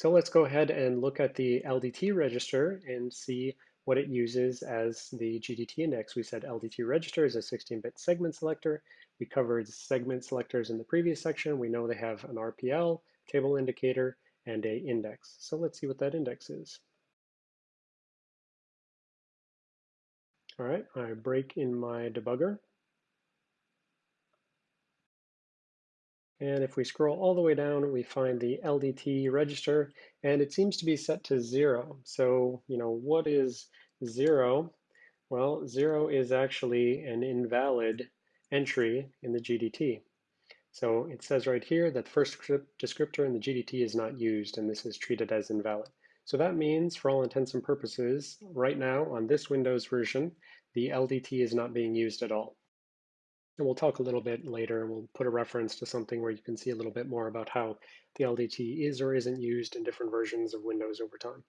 So let's go ahead and look at the LDT register and see what it uses as the GDT index. We said LDT register is a 16-bit segment selector. We covered segment selectors in the previous section. We know they have an RPL, table indicator, and a index. So let's see what that index is. All right, I break in my debugger. And if we scroll all the way down, we find the LDT register, and it seems to be set to zero. So, you know, what is zero? Well, zero is actually an invalid entry in the GDT. So it says right here that the first descriptor in the GDT is not used, and this is treated as invalid. So that means, for all intents and purposes, right now on this Windows version, the LDT is not being used at all. And we'll talk a little bit later, and we'll put a reference to something where you can see a little bit more about how the LDT is or isn't used in different versions of Windows over time.